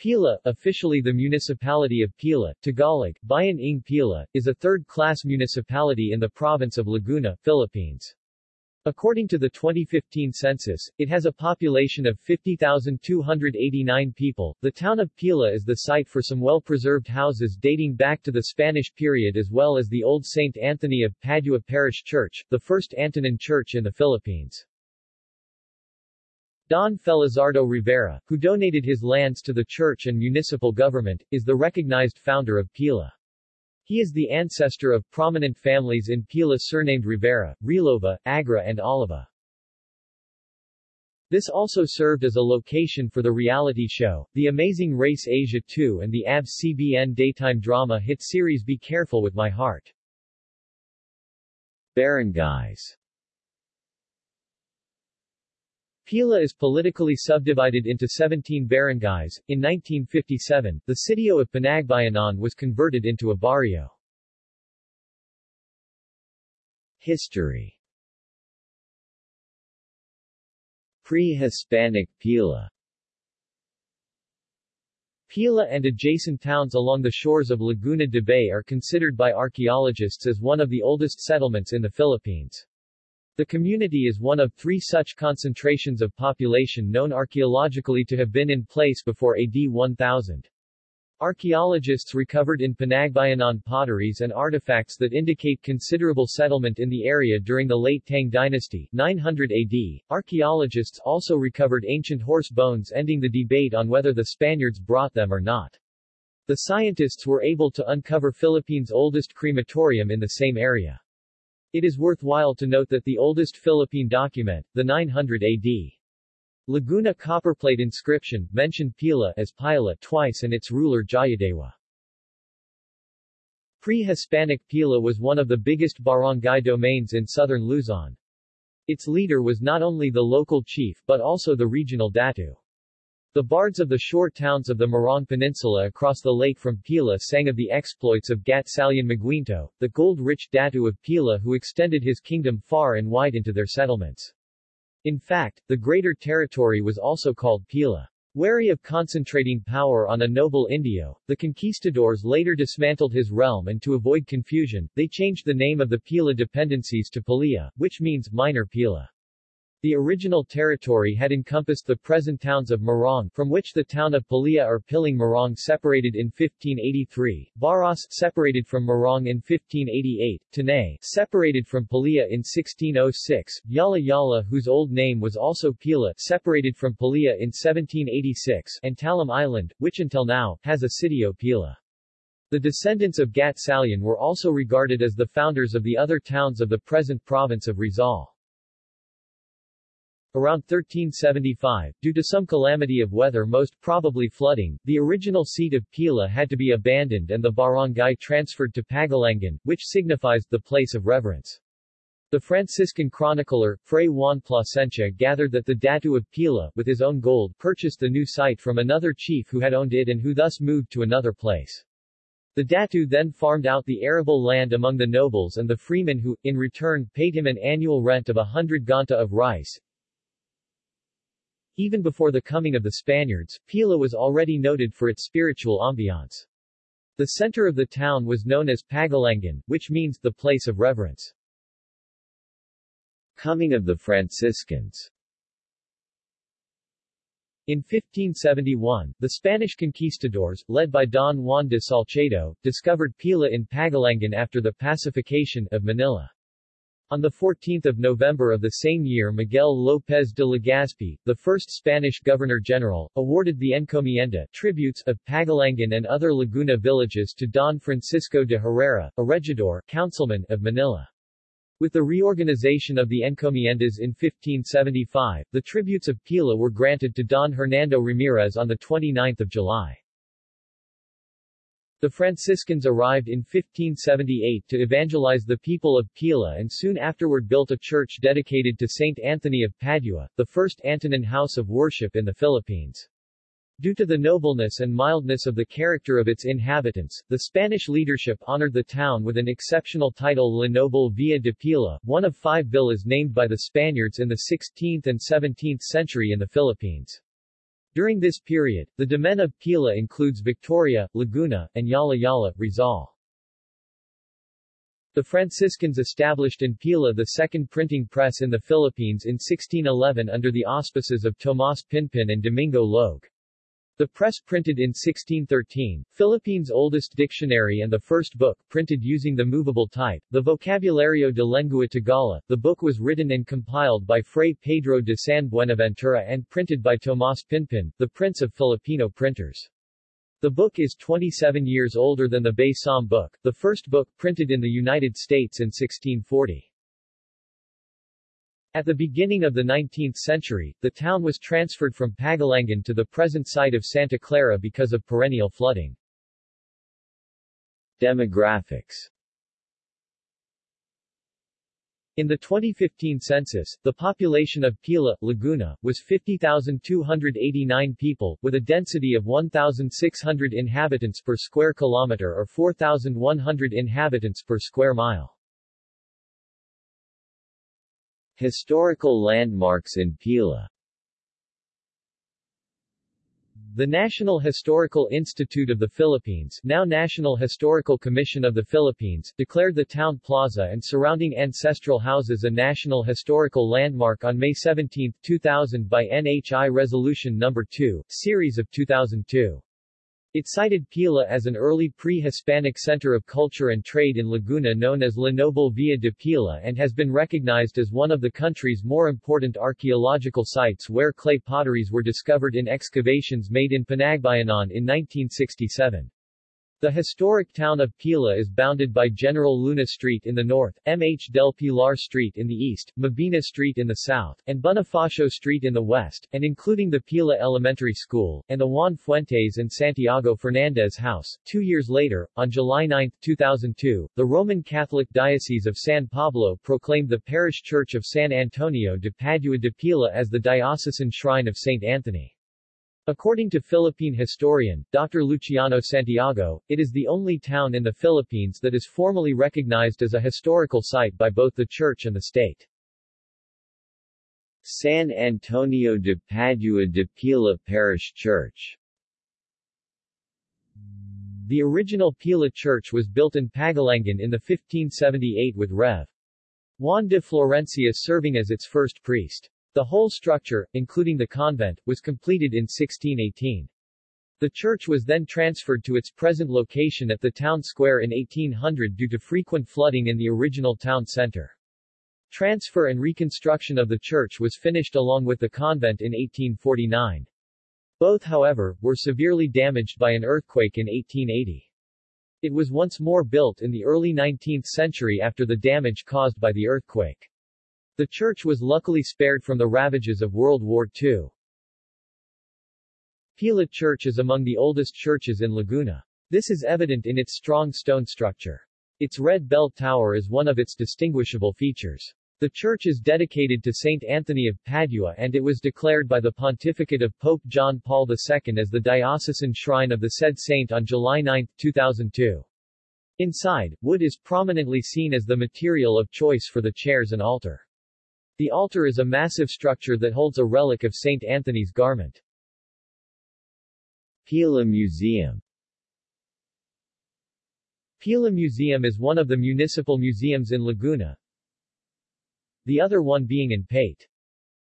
Pila, officially the municipality of Pila, Tagalog, Bayan ng Pila, is a third-class municipality in the province of Laguna, Philippines. According to the 2015 census, it has a population of 50,289 people. The town of Pila is the site for some well-preserved houses dating back to the Spanish period as well as the old St. Anthony of Padua Parish Church, the first Antonin church in the Philippines. Don Felizardo Rivera, who donated his lands to the church and municipal government, is the recognized founder of Pila. He is the ancestor of prominent families in Pila surnamed Rivera, Relova, Agra and Oliva. This also served as a location for the reality show, The Amazing Race Asia 2 and the ABS-CBN daytime drama hit series Be Careful with My Heart. Barangays Pila is politically subdivided into 17 barangays. In 1957, the sitio of Panagbayanan was converted into a barrio. History Pre-Hispanic Pila Pila and adjacent towns along the shores of Laguna de Bay are considered by archaeologists as one of the oldest settlements in the Philippines. The community is one of three such concentrations of population known archaeologically to have been in place before AD 1000. Archaeologists recovered in Panagbayanan potteries and artifacts that indicate considerable settlement in the area during the late Tang dynasty 900 AD. Archaeologists also recovered ancient horse bones ending the debate on whether the Spaniards brought them or not. The scientists were able to uncover Philippines' oldest crematorium in the same area. It is worthwhile to note that the oldest Philippine document, the 900 AD Laguna copperplate inscription, mentioned Pila as Pila twice and its ruler Jayadewa. Pre-Hispanic Pila was one of the biggest barangay domains in southern Luzon. Its leader was not only the local chief but also the regional datu. The bards of the shore towns of the Morong Peninsula across the lake from Pila sang of the exploits of Gatsalyan Maguinto, the gold-rich datu of Pila who extended his kingdom far and wide into their settlements. In fact, the greater territory was also called Pila. Wary of concentrating power on a noble Indio, the conquistadors later dismantled his realm and to avoid confusion, they changed the name of the Pila dependencies to Pililla, which means minor Pila. The original territory had encompassed the present towns of Morong, from which the town of Pililla or Piling Morong separated in 1583, Baras separated from Morong in 1588, Tanay separated from Pililla in 1606, Jalajala whose old name was also Pila separated from Pililla in 1786, and Talim Island, which until now, has a city of Pila. The descendants of Gat Salian were also regarded as the founders of the other towns of the present province of Rizal. Around 1375, due to some calamity of weather most probably flooding, the original seat of Pila had to be abandoned and the barangay transferred to Pagalangan, which signifies the place of reverence. The Franciscan chronicler, Fray Juan Plasencia gathered that the Datu of Pila, with his own gold, purchased the new site from another chief who had owned it and who thus moved to another place. The Datu then farmed out the arable land among the nobles and the freemen who, in return, paid him an annual rent of a hundred ganta of rice, even before the coming of the Spaniards, Pila was already noted for its spiritual ambiance. The center of the town was known as Pagalangan, which means the place of reverence. Coming of the Franciscans in 1571, the Spanish conquistadors, led by Don Juan de Salcedo, discovered Pila in Pagalangan after the pacification of Manila. On 14 November of the same year Miguel López de Legazpi, the first Spanish Governor-General, awarded the encomienda tributes of Pagalangan and other Laguna villages to Don Francisco de Herrera, a regidor councilman of Manila. With the reorganization of the encomiendas in 1575, the tributes of Pila were granted to Don Hernando Ramirez on 29 July. The Franciscans arrived in 1578 to evangelize the people of Pila and soon afterward built a church dedicated to Saint Anthony of Padua, the first Antonin house of worship in the Philippines. Due to the nobleness and mildness of the character of its inhabitants, the Spanish leadership honored the town with an exceptional title La Noble Villa de Pila, one of five villas named by the Spaniards in the 16th and 17th century in the Philippines. During this period, the domain of Pila includes Victoria, Laguna, and Jalajala, Rizal. The Franciscans established in Pila the second printing press in the Philippines in 1611 under the auspices of Tomas Pinpin and Domingo Loag. The press printed in 1613, Philippines' oldest dictionary and the first book printed using the movable type, the Vocabulario de Lengua Tagala. The book was written and compiled by Fray Pedro de San Buenaventura and printed by Tomas Pinpin, the prince of Filipino printers. The book is 27 years older than the Bay Psalm book, the first book printed in the United States in 1640. At the beginning of the 19th century, the town was transferred from Pagalangan to the present site of Santa Clara because of perennial flooding. Demographics in the 2015 census, the population of Pila, Laguna, was 50,289 people, with a density of 1,600 inhabitants per square kilometer or 4,100 inhabitants per square mile. Historical landmarks in Pila the National Historical Institute of the Philippines now National Historical Commission of the Philippines declared the town plaza and surrounding ancestral houses a National Historical Landmark on May 17, 2000 by NHI Resolution No. 2, Series of 2002. It cited Pila as an early pre-Hispanic center of culture and trade in Laguna known as La Noble Villa de Pila and has been recognized as one of the country's more important archaeological sites where clay potteries were discovered in excavations made in Panagbayanan in 1967. The historic town of Pila is bounded by General Luna Street in the north, MH del Pilar Street in the east, Mabini Street in the south, and Bonifacio Street in the west, and including the Pila Elementary School, and the Juan Fuentes and Santiago Fernandez House. Two years later, on July 9, 2002, the Roman Catholic Diocese of San Pablo proclaimed the parish church of San Antonio de Padua de Pila as the diocesan shrine of St. Anthony. According to Philippine historian, Dr. Luciano Santiago, it is the only town in the Philippines that is formally recognized as a historical site by both the church and the state. San Antonio de Padua de Pila Parish Church The original Pila Church was built in Pagalangan in the 1578 with Rev. Juan de Florencia serving as its first priest. The whole structure, including the convent, was completed in 1618. The church was then transferred to its present location at the town square in 1800 due to frequent flooding in the original town center. Transfer and reconstruction of the church was finished along with the convent in 1849. Both however, were severely damaged by an earthquake in 1880. It was once more built in the early 19th century after the damage caused by the earthquake. The church was luckily spared from the ravages of World War II. Pila Church is among the oldest churches in Laguna. This is evident in its strong stone structure. Its red bell tower is one of its distinguishable features. The church is dedicated to Saint Anthony of Padua and it was declared by the pontificate of Pope John Paul II as the diocesan shrine of the said saint on July 9, 2002. Inside, wood is prominently seen as the material of choice for the chairs and altar. The altar is a massive structure that holds a relic of St. Anthony's garment. Pila Museum Pila Museum is one of the municipal museums in Laguna, the other one being in Paete.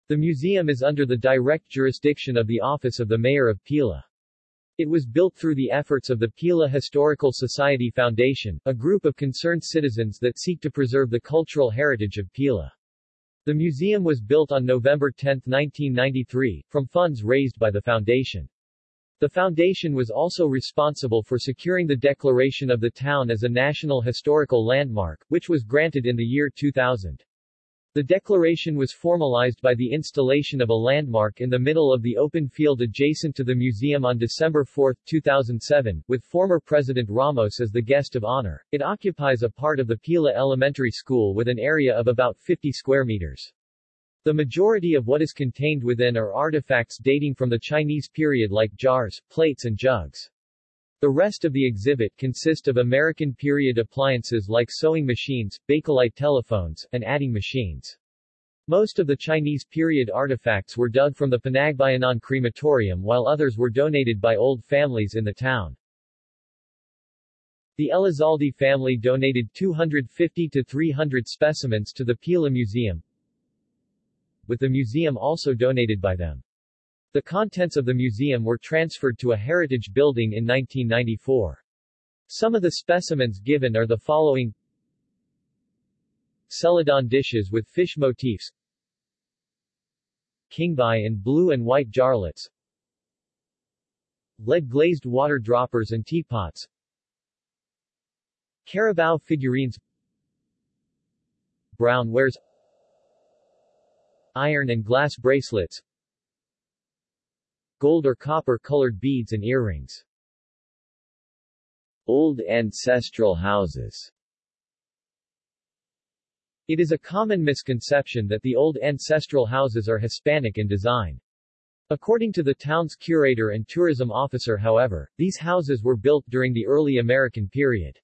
The museum is under the direct jurisdiction of the Office of the Mayor of Pila. It was built through the efforts of the Pila Historical Society Foundation, a group of concerned citizens that seek to preserve the cultural heritage of Pila. The museum was built on November 10, 1993, from funds raised by the foundation. The foundation was also responsible for securing the declaration of the town as a National Historical Landmark, which was granted in the year 2000. The declaration was formalized by the installation of a landmark in the middle of the open field adjacent to the museum on December 4, 2007, with former President Ramos as the guest of honor. It occupies a part of the Pila Elementary School with an area of about 50 square meters. The majority of what is contained within are artifacts dating from the Chinese period like jars, plates and jugs. The rest of the exhibit consist of American period appliances like sewing machines, Bakelite telephones, and adding machines. Most of the Chinese period artifacts were dug from the Panagbayanan crematorium while others were donated by old families in the town. The Elizalde family donated 250 to 300 specimens to the Pila Museum, with the museum also donated by them. The contents of the museum were transferred to a heritage building in 1994. Some of the specimens given are the following. Celadon dishes with fish motifs. Qingbai and blue and white jarlets. Lead-glazed water droppers and teapots. Carabao figurines. Brown wares. Iron and glass bracelets Gold or copper-colored beads and earrings Old ancestral houses it is a common misconception that the old ancestral houses are Hispanic in design. According to the town's curator and tourism officer however, these houses were built during the early American period.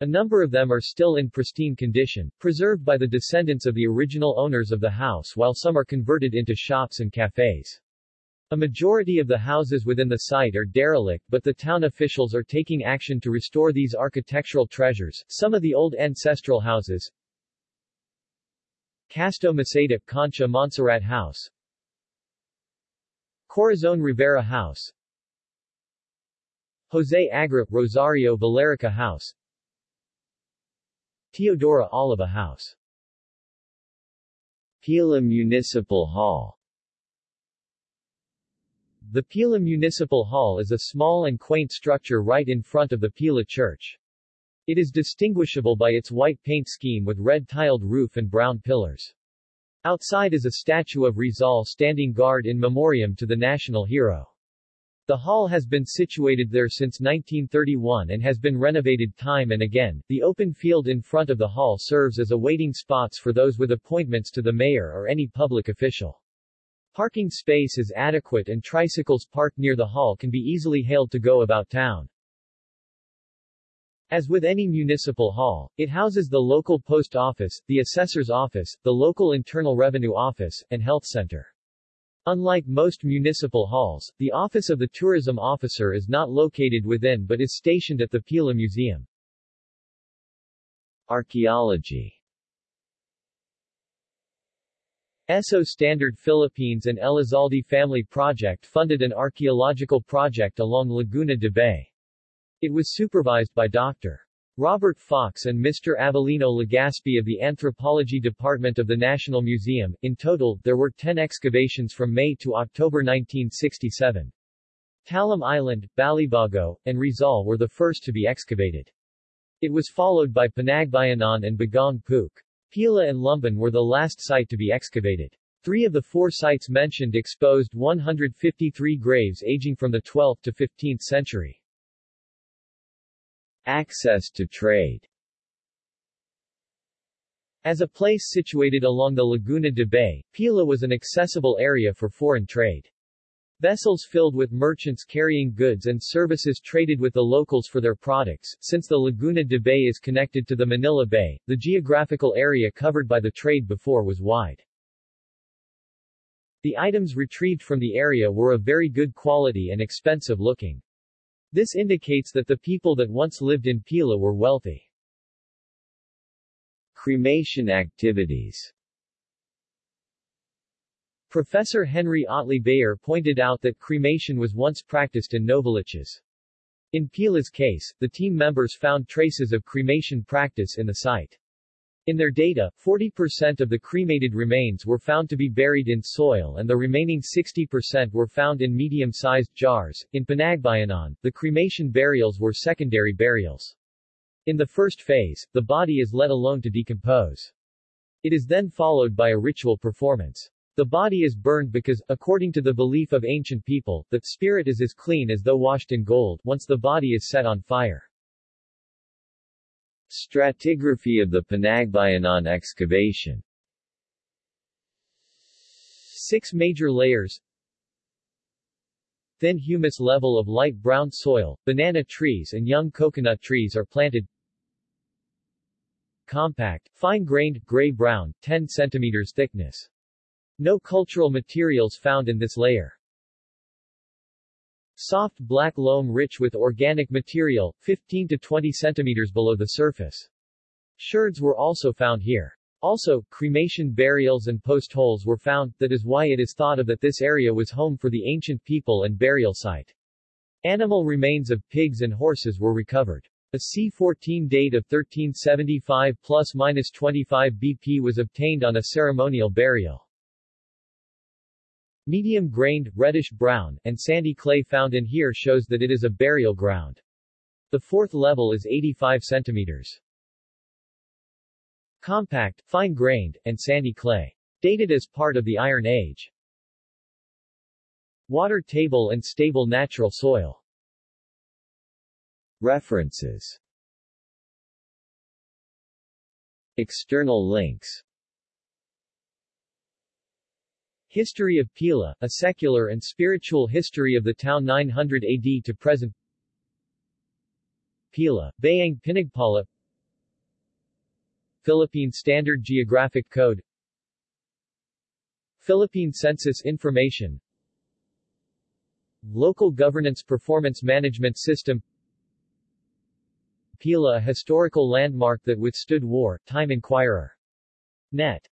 A number of them are still in pristine condition, preserved by the descendants of the original owners of the house while some are converted into shops and cafes. A majority of the houses within the site are derelict but the town officials are taking action to restore these architectural treasures. Some of the old ancestral houses, Casto Maceda Concha Montserrat House. Corazon Rivera House. Jose Agra Rosario Valerica House. Teodora Oliva House. Pila Municipal Hall The Pila Municipal Hall is a small and quaint structure right in front of the Pila Church. It is distinguishable by its white paint scheme with red tiled roof and brown pillars. Outside is a statue of Rizal standing guard in memoriam to the national hero. The hall has been situated there since 1931 and has been renovated time and again. The open field in front of the hall serves as a waiting spots for those with appointments to the mayor or any public official. Parking space is adequate and tricycles parked near the hall can be easily hailed to go about town. As with any municipal hall, it houses the local post office, the assessor's office, the local internal revenue office, and health center. Unlike most municipal halls, the office of the tourism officer is not located within but is stationed at the Pila Museum. Archaeology Esso Standard Philippines and Elizalde Family Project funded an archaeological project along Laguna de Bay. It was supervised by Dr. Robert Fox and Mr. Avelino Legaspi of the Anthropology Department of the National Museum. In total, there were 10 excavations from May to October 1967. Talim Island, Balibago, and Rizal were the first to be excavated. It was followed by Panagbayanan and Bagong Puk. Pila and Lumban were the last site to be excavated. Three of the four sites mentioned exposed 153 graves aging from the 12th to 15th century. Access to trade As a place situated along the Laguna de Bay, Pila was an accessible area for foreign trade. Vessels filled with merchants carrying goods and services traded with the locals for their products. Since the Laguna de Bay is connected to the Manila Bay, the geographical area covered by the trade before was wide. The items retrieved from the area were of very good quality and expensive looking. This indicates that the people that once lived in Pila were wealthy. Cremation activities Professor Henry Otley Beyer pointed out that cremation was once practiced in Novaliches. In Pila's case, the team members found traces of cremation practice in the site. In their data, 40% of the cremated remains were found to be buried in soil and the remaining 60% were found in medium-sized jars. In Panagbayanan, the cremation burials were secondary burials. In the first phase, the body is let alone to decompose. It is then followed by a ritual performance. The body is burned because, according to the belief of ancient people, that spirit is as clean as though washed in gold once the body is set on fire. Stratigraphy of the Panagbayanan excavation Six major layers Thin humus level of light brown soil, banana trees and young coconut trees are planted compact, fine-grained, gray-brown, 10 cm thickness. No cultural materials found in this layer. Soft black loam rich with organic material, 15 to 20 centimeters below the surface. Sherds were also found here. Also, cremation burials and post holes were found, that is why it is thought of that this area was home for the ancient people and burial site. Animal remains of pigs and horses were recovered. A C-14 date of 1375 plus minus 25 BP was obtained on a ceremonial burial. Medium-grained, reddish-brown, and sandy clay found in here shows that it is a burial ground. The fourth level is 85 centimeters. Compact, fine-grained, and sandy clay. Dated as part of the Iron Age. Water table and stable natural soil. References External links History of Pila, a secular and spiritual history of the town 900 AD to present. Pila, Bayang Pinagpala. Philippine Standard Geographic Code. Philippine Census Information. Local Governance Performance Management System. Pila a historical landmark that withstood war, Time Inquirer. Net